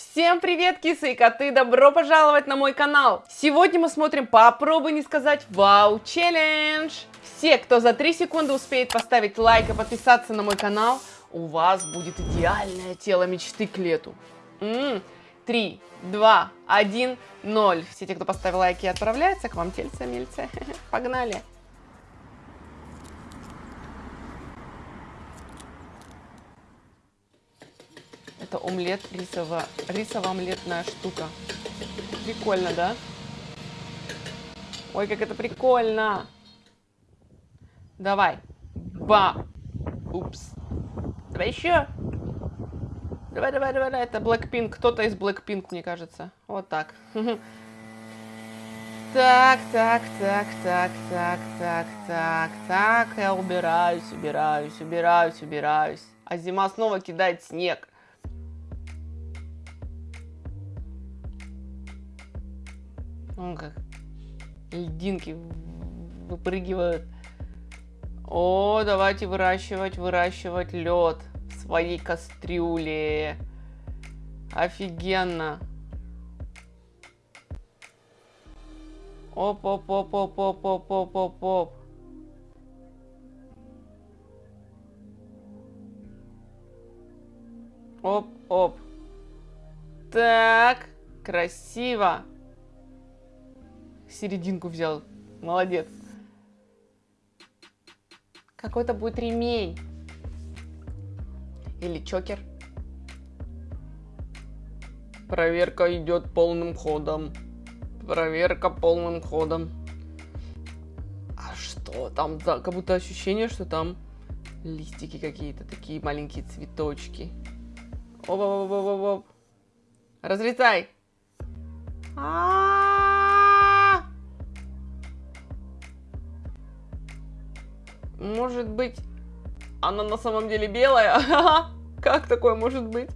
Всем привет, кисы и коты! Добро пожаловать на мой канал! Сегодня мы смотрим «Попробуй не сказать Вау челлендж!» Все, кто за 3 секунды успеет поставить лайк и подписаться на мой канал, у вас будет идеальное тело мечты к лету. М-м, 3, 2, 1, 0. Все те, кто поставил лайки, отправляются к вам тельце, мельце. Погнали! Это омлет рисово, рисово-омлетная штука. Прикольно, да? Ой, как это прикольно! Давай. Ба. Упс. Давай еще. Давай, давай, давай, давай. Это Blackpink. Кто-то из Blackpink, мне кажется. Вот так. Так, так, так, так, так, так, так, так. Я убираюсь, убираюсь, убираюсь, убираюсь. А зима снова кидает снег. Он как льдинки выпрыгивают. О, давайте выращивать, выращивать лед в своей кастрюле. Офигенно. Оп-оп-оп-оп-оп-оп-оп-оп. Оп-оп. Так, красиво. Серединку взял. Молодец. Какой-то будет ремень. Или чокер. Проверка идет полным ходом. Проверка полным ходом. А что там? Да, как будто ощущение, что там листики какие-то, такие маленькие цветочки. Оп-оп-оп-оп-оп. Разрезай. А Может быть, она на самом деле белая? Как такое может быть?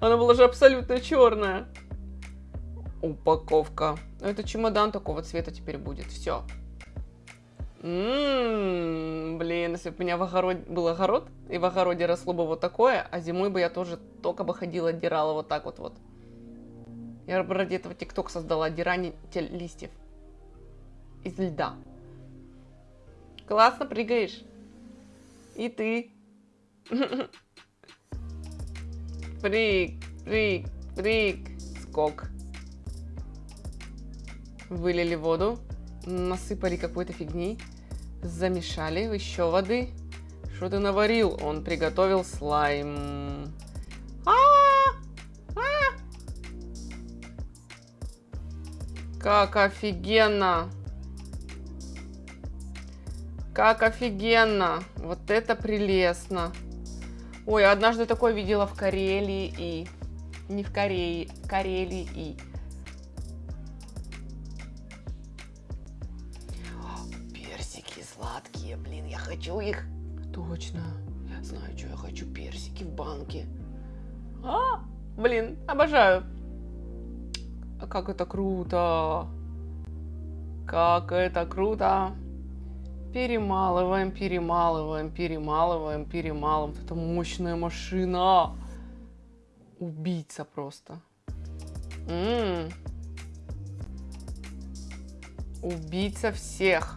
Она была же абсолютно черная. Упаковка. Это чемодан такого цвета теперь будет. Все. Ммм, блин, если бы у меня в огороде был огород, и в огороде росло бы вот такое, а зимой бы я тоже только бы ходила, отдирала вот так вот вот. Я ради этого тикток создала, отдирание листьев из льда. Классно прыгаешь. И ты. Прыг, прыг, прыг. Скок. Вылили воду, насыпали какой-то фигни, замешали, еще воды. Что ты наварил? Он приготовил слайм. А -а -а! Как офигенно! Как офигенно! Вот это прелестно! Ой, однажды такое видела в Карелии и... Не в Корее, в Карелии и... Персики сладкие, блин, я хочу их. Точно, я знаю, что я хочу. Персики в банке. А, блин, обожаю. А как это круто. Как это круто. Перемалываем, перемалываем, перемалываем, перемалываем. Это мощная машина. Убийца просто. М -м -м. Убийца всех.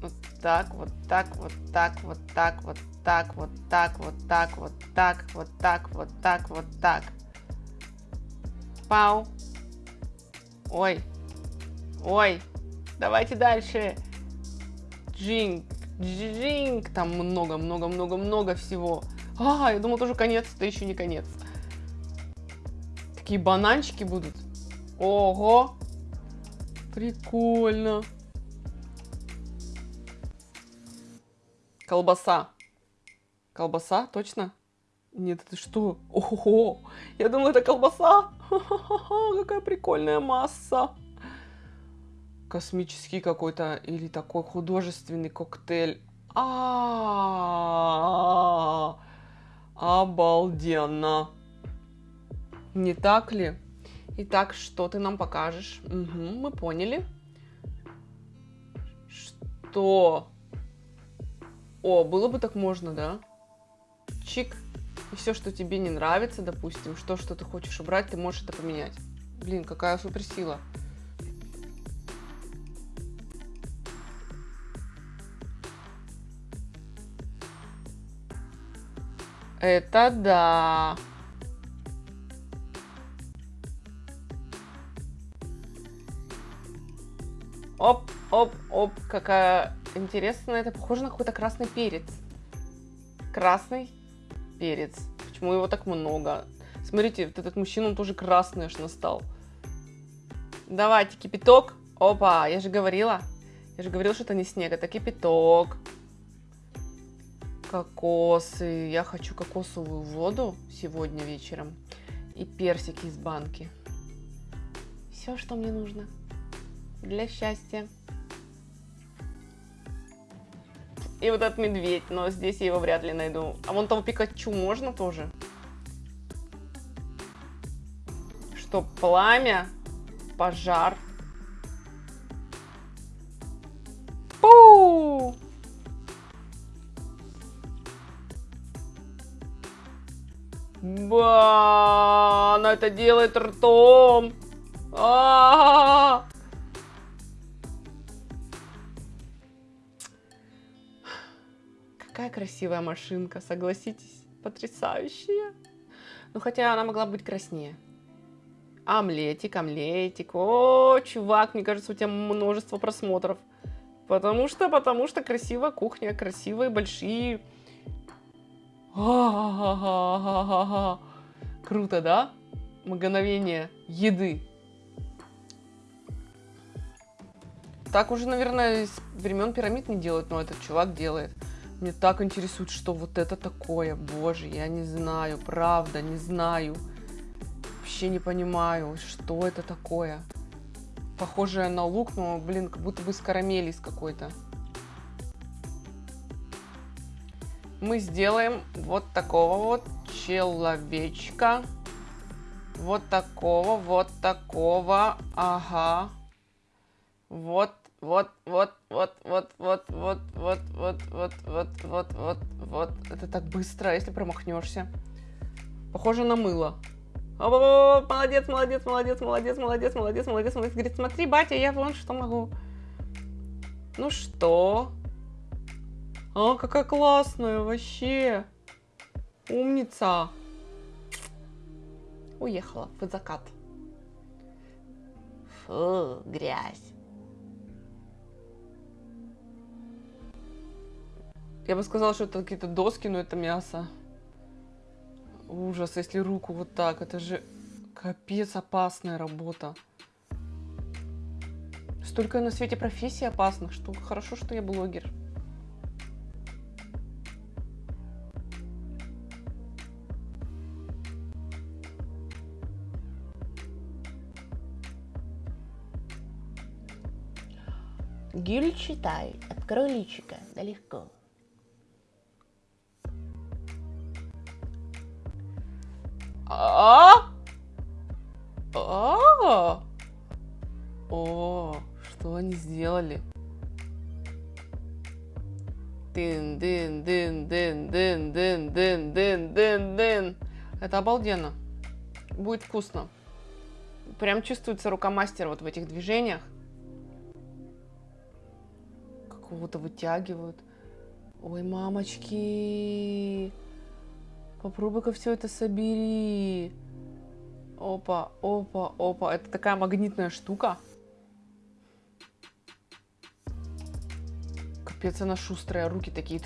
Вот так, вот так, вот так, вот так, вот так, вот так, вот так, вот так, вот так, вот так, вот так. Пау. Ой. Ой. Давайте дальше. Джинг. Джинг. Там много-много-много-много всего. А, я думал, тоже конец. Это еще не конец. Такие бананчики будут. Ого. Прикольно. Колбаса. Колбаса, точно? Нет, это что? Ого, я думала, это колбаса. Какая прикольная масса космический какой-то или такой художественный коктейль. А, обалденно. Не так ли? Итак, что ты нам покажешь? Угу, мы поняли. Что? О, было бы так можно, да? Чик. И все, что тебе не нравится, допустим, что, что ты хочешь убрать, ты можешь это поменять. Блин, какая суперсила. Это да. Оп, оп, оп, какая интересная. Это похоже на какой-то красный перец. Красный перец. Почему его так много? Смотрите, вот этот мужчина, он тоже красный аж настал. Давайте, кипяток. Опа, я же говорила. Я же говорила, что это не снег, это кипяток. Кокосы. Я хочу кокосовую воду сегодня вечером. И персики из банки. Все, что мне нужно для счастья. И вот этот медведь, но здесь я его вряд ли найду. А вон того Пикачу можно тоже? Что, пламя, пожар. Ба, она это делает ртом. А -а -а -а. Какая красивая машинка, согласитесь? Потрясающая. Ну, хотя она могла быть краснее. Омлетик, омлетик. О, чувак, мне кажется, у тебя множество просмотров. Потому что, потому что красивая кухня, красивые большие... Круто, да? Мгновение еды. Так уже, наверное, с времен пирамид не делают, но этот чувак делает. Мне так интересует, что вот это такое. Боже, я не знаю, правда, не знаю. Вообще не понимаю, что это такое. Похожее на лук, но, блин, как будто бы с карамели из какой-то. Мы сделаем вот такого вот человечка. Вот такого, вот такого. Ага. Вот вот, вот, вот, вот, вот, вот, вот, вот, вот, вот, вот, вот, вот. Это так быстро, если промахнешься. Похоже на мыло. Молодец, молодец, молодец, молодец, молодец, молодец, молодец, молодец. Говорит, смотри, батя, я вон что могу. Ну что? А, какая классная вообще. Умница. Уехала в закат. Фу, грязь. Я бы сказала, что это какие-то доски, но это мясо. Ужас, если руку вот так. Это же капец опасная работа. Столько на свете профессий опасных, что хорошо, что я блогер. Гюль, читай, открой личико, да легко. А? А? О, что они сделали? Дын, дын, дын, дын, дын, дын, дын, дын, дын, дын. Это обалденно. Будет вкусно. Прям чувствуется рука мастера вот в этих движениях. Какого-то вытягивают. Ой, мамочки. Попробуй-ка все это собери. Опа, опа, опа. Это такая магнитная штука. Капец, она шустрая. Руки такие.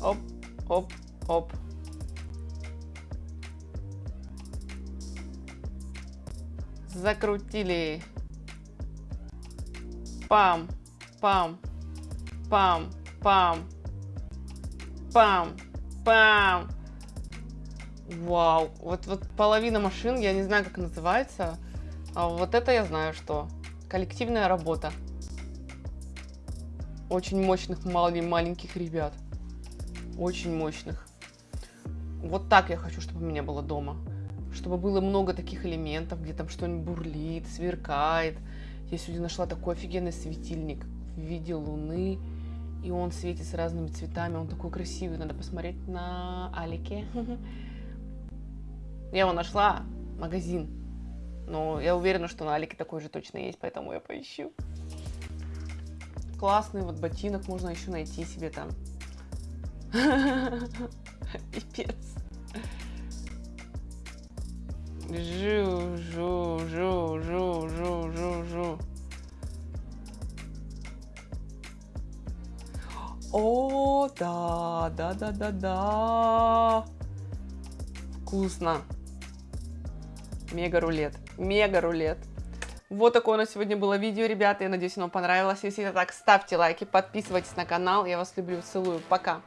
Оп, оп, оп. Закрутили. Пам, пам, Пам, пам, пам, пам. Вау, вот, вот половина машин, я не знаю, как называется, а вот это я знаю, что коллективная работа. Очень мощных маленьких ребят. Очень мощных. Вот так я хочу, чтобы у меня было дома. Чтобы было много таких элементов, где там что-нибудь бурлит, сверкает. Я сегодня нашла такой офигенный светильник в виде луны И он светится разными цветами, он такой красивый, надо посмотреть на Алике. Я его нашла, магазин. Но я уверена, что на Алике такой же точно есть, поэтому я поищу. Классный вот ботинок можно еще найти себе там. Пипец. Жу, жу, жу, жу, жу, жу, жу. О, да, да, да, да, да. Вкусно. Мега рулет. Мега рулет. Вот такое у нас сегодня было видео, ребята. Я надеюсь, оно понравилось. Если это так, ставьте лайки, подписывайтесь на канал. Я вас люблю, целую. Пока.